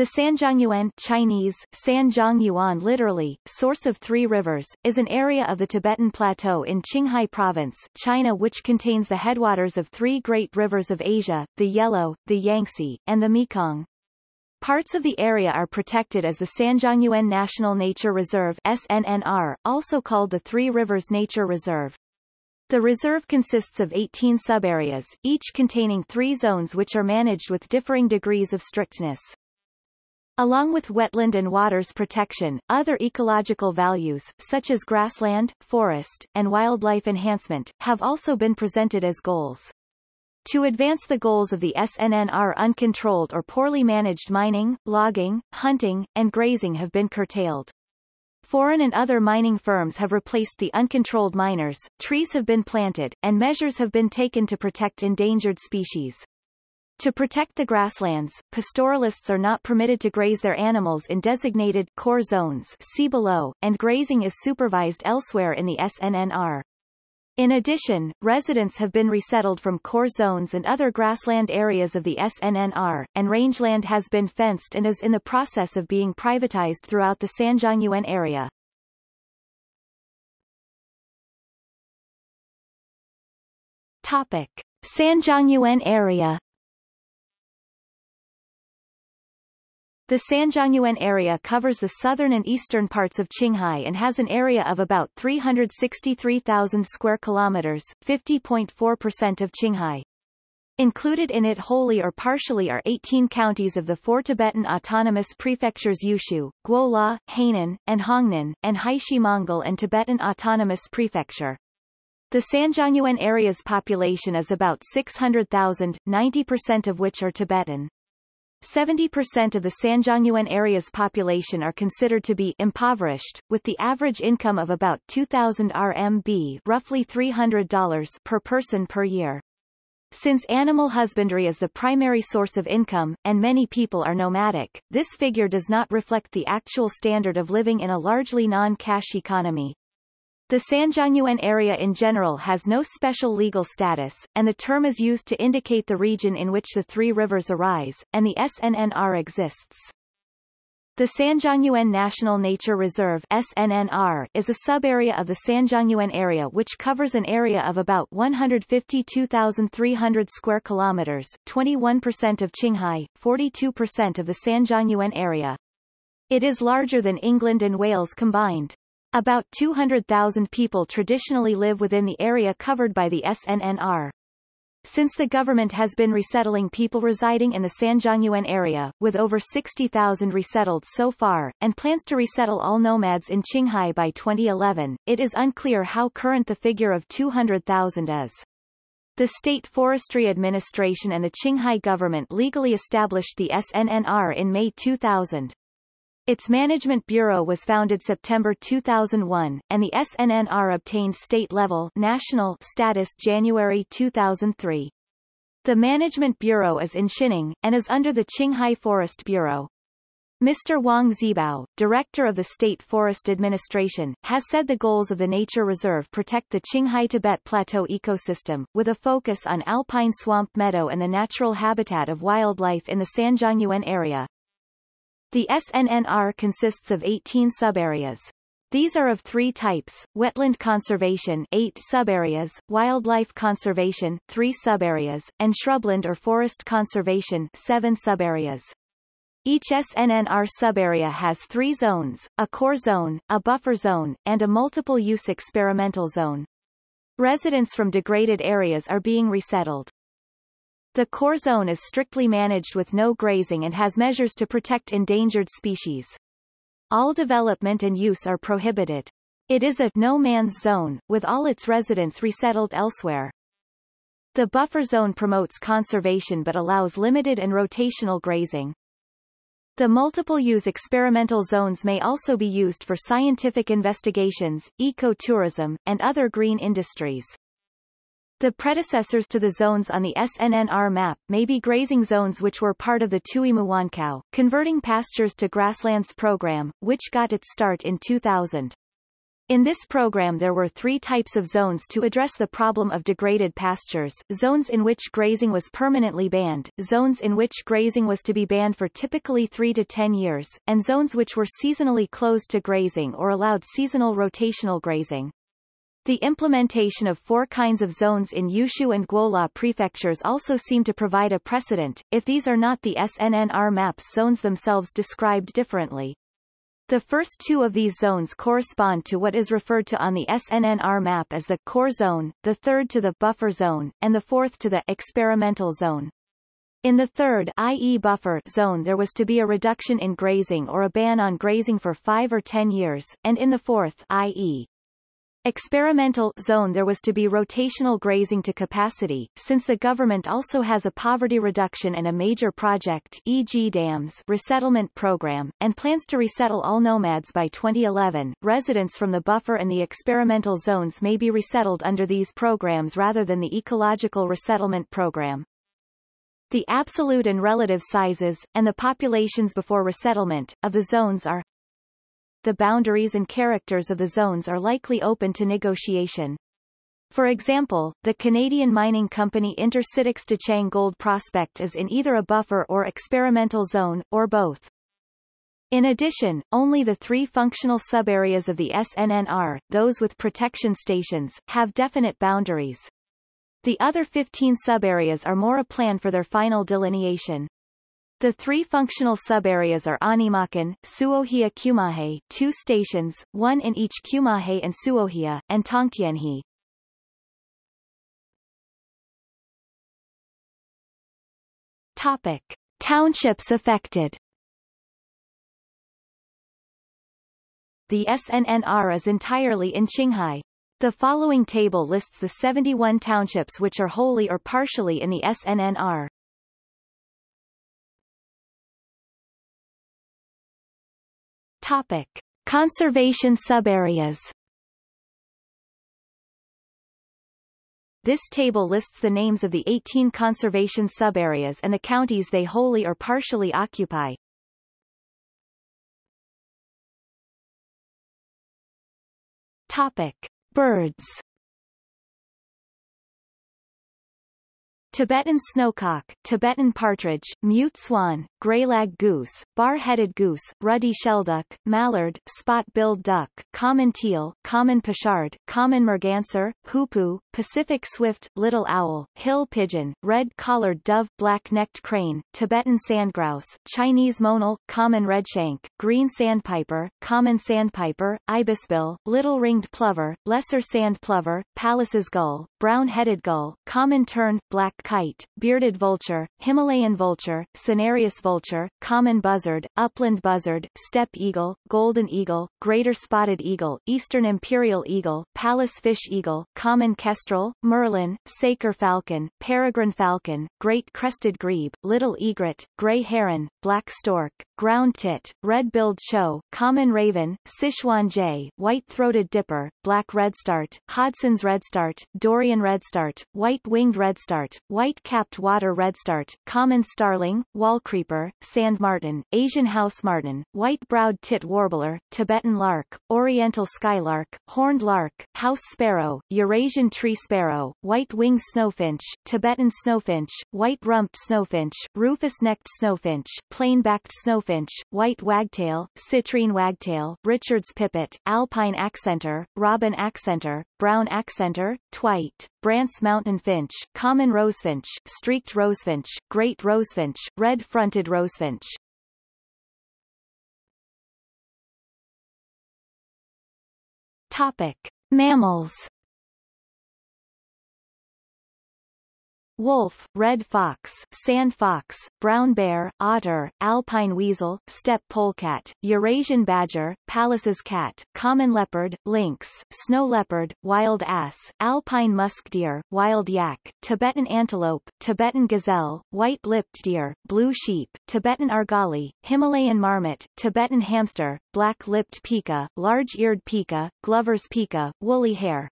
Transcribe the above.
The Sanjiangyuan Chinese, Sanjiangyuan literally, source of three rivers, is an area of the Tibetan Plateau in Qinghai Province, China which contains the headwaters of three great rivers of Asia, the Yellow, the Yangtze, and the Mekong. Parts of the area are protected as the Sanjiangyuan National Nature Reserve SNNR, also called the Three Rivers Nature Reserve. The reserve consists of 18 subareas, each containing three zones which are managed with differing degrees of strictness. Along with wetland and waters protection, other ecological values, such as grassland, forest, and wildlife enhancement, have also been presented as goals. To advance the goals of the SNNR uncontrolled or poorly managed mining, logging, hunting, and grazing have been curtailed. Foreign and other mining firms have replaced the uncontrolled miners, trees have been planted, and measures have been taken to protect endangered species. To protect the grasslands, pastoralists are not permitted to graze their animals in designated core zones see below, and grazing is supervised elsewhere in the SNNR. In addition, residents have been resettled from core zones and other grassland areas of the SNNR, and rangeland has been fenced and is in the process of being privatized throughout the Sanjiangyuan area. Topic. Sanjiangyuan area The Sanjiangyuan area covers the southern and eastern parts of Qinghai and has an area of about 363,000 square kilometers, 50.4% of Qinghai. Included in it wholly or partially are 18 counties of the four Tibetan autonomous prefectures Yushu, Guoluo, Hainan, and Huangnan, and Haixi Mongol and Tibetan Autonomous Prefecture. The Sanjiangyuan area's population is about 600,000, 90% of which are Tibetan. 70% of the Sanjiangyuan area's population are considered to be impoverished, with the average income of about 2,000 RMB roughly $300 per person per year. Since animal husbandry is the primary source of income, and many people are nomadic, this figure does not reflect the actual standard of living in a largely non-cash economy. The Sanjiangyuan area in general has no special legal status, and the term is used to indicate the region in which the three rivers arise, and the SNNR exists. The Sanjiangyuan National Nature Reserve SNNR is a subarea of the Sanjiangyuan area which covers an area of about 152,300 square kilometers, 21% of Qinghai, 42% of the Sanjiangyuan area. It is larger than England and Wales combined. About 200,000 people traditionally live within the area covered by the SNNR. Since the government has been resettling people residing in the Sanjiangyuan area, with over 60,000 resettled so far, and plans to resettle all nomads in Qinghai by 2011, it is unclear how current the figure of 200,000 is. The State Forestry Administration and the Qinghai government legally established the SNNR in May 2000. Its management bureau was founded September 2001, and the SNNR obtained state-level national status January 2003. The management bureau is in Xining, and is under the Qinghai Forest Bureau. Mr. Wang Zhibao, director of the State Forest Administration, has said the goals of the nature reserve protect the Qinghai-Tibet Plateau ecosystem, with a focus on alpine swamp meadow and the natural habitat of wildlife in the Sanjiangyuan area. The SNNR consists of 18 subareas. These are of three types, wetland conservation 8 subareas, wildlife conservation 3 subareas, and shrubland or forest conservation 7 subareas. Each SNNR subarea has three zones, a core zone, a buffer zone, and a multiple-use experimental zone. Residents from degraded areas are being resettled. The core zone is strictly managed with no grazing and has measures to protect endangered species. All development and use are prohibited. It is a no-man's zone, with all its residents resettled elsewhere. The buffer zone promotes conservation but allows limited and rotational grazing. The multiple-use experimental zones may also be used for scientific investigations, ecotourism, and other green industries. The predecessors to the zones on the SNNR map may be grazing zones which were part of the Tuimuankau, converting pastures to grasslands program, which got its start in 2000. In this program there were three types of zones to address the problem of degraded pastures, zones in which grazing was permanently banned, zones in which grazing was to be banned for typically 3 to 10 years, and zones which were seasonally closed to grazing or allowed seasonal rotational grazing. The implementation of four kinds of zones in Yushu and Guoluo prefectures also seem to provide a precedent, if these are not the SNNR maps zones themselves described differently. The first two of these zones correspond to what is referred to on the SNNR map as the core zone, the third to the buffer zone, and the fourth to the experimental zone. In the third i.e. buffer zone there was to be a reduction in grazing or a ban on grazing for 5 or 10 years, and in the fourth i.e. Experimental zone there was to be rotational grazing to capacity, since the government also has a poverty reduction and a major project e.g. dams resettlement program, and plans to resettle all nomads by 2011. Residents from the buffer and the experimental zones may be resettled under these programs rather than the ecological resettlement program. The absolute and relative sizes, and the populations before resettlement, of the zones are the boundaries and characters of the zones are likely open to negotiation. For example, the Canadian mining company Inter-Citic's Dechang Gold Prospect is in either a buffer or experimental zone, or both. In addition, only the three functional subareas of the SNNR, those with protection stations, have definite boundaries. The other 15 subareas are more a plan for their final delineation. The three functional subareas are Animakan, Suohia Kumahe two stations, one in each Kumahe and Suohia, and Tongtianhe. Topic. Townships affected The SNNR is entirely in Qinghai. The following table lists the 71 townships which are wholly or partially in the SNNR. Topic. Conservation subareas This table lists the names of the 18 conservation subareas and the counties they wholly or partially occupy. Topic. Birds Tibetan snowcock, Tibetan partridge, mute swan, greylag goose, bar-headed goose, ruddy shelduck, mallard, spot-billed duck, common teal, common pochard, common merganser, hoopoe, Pacific swift, little owl, hill pigeon, red-collared dove, black-necked crane, Tibetan sandgrouse, Chinese monal, common redshank, green sandpiper, common sandpiper, ibisbill, little ringed plover, lesser sand plover, Pallas's gull, brown-headed gull, common tern, black kite, bearded vulture, Himalayan vulture, cinereous vulture, common buzzard, upland buzzard, steppe eagle, golden eagle, greater spotted eagle, eastern imperial eagle, Pallas's fish eagle, common kestrel, merlin, saker falcon, peregrine falcon, great crested grebe, little egret, gray heron, black stork, ground tit, red-billed chough, common raven, Sichuan jay, white-throated dipper, black redstart, Hodgson's redstart, Daurian redstart, white-winged redstart, white-capped water redstart, common starling, wall creeper, sand martin, Asian house martin, white-browed tit warbler, Tibetan lark, oriental skylark, horned lark, house sparrow, Eurasian tree sparrow, white-winged snowfinch, Tibetan snowfinch, white-rumped snowfinch, rufous-necked snowfinch, plain-backed snowfinch, white wagtail, citrine wagtail, Richard's pipit, alpine accentor, robin accentor, brown accentor, twite, Brandt's mountain finch, common rosefinch, streaked rosefinch, great rosefinch, red-fronted rosefinch. Topic. Mammals wolf, red fox, sand fox, brown bear, otter, alpine weasel, steppe polecat, Eurasian badger, Pallas's cat, common leopard, lynx, snow leopard, wild ass, alpine musk deer, wild yak, Tibetan antelope, Tibetan gazelle, white-lipped deer, blue sheep, Tibetan argali, Himalayan marmot, Tibetan hamster, black-lipped pika, large-eared pika, Glover's pika, woolly hare,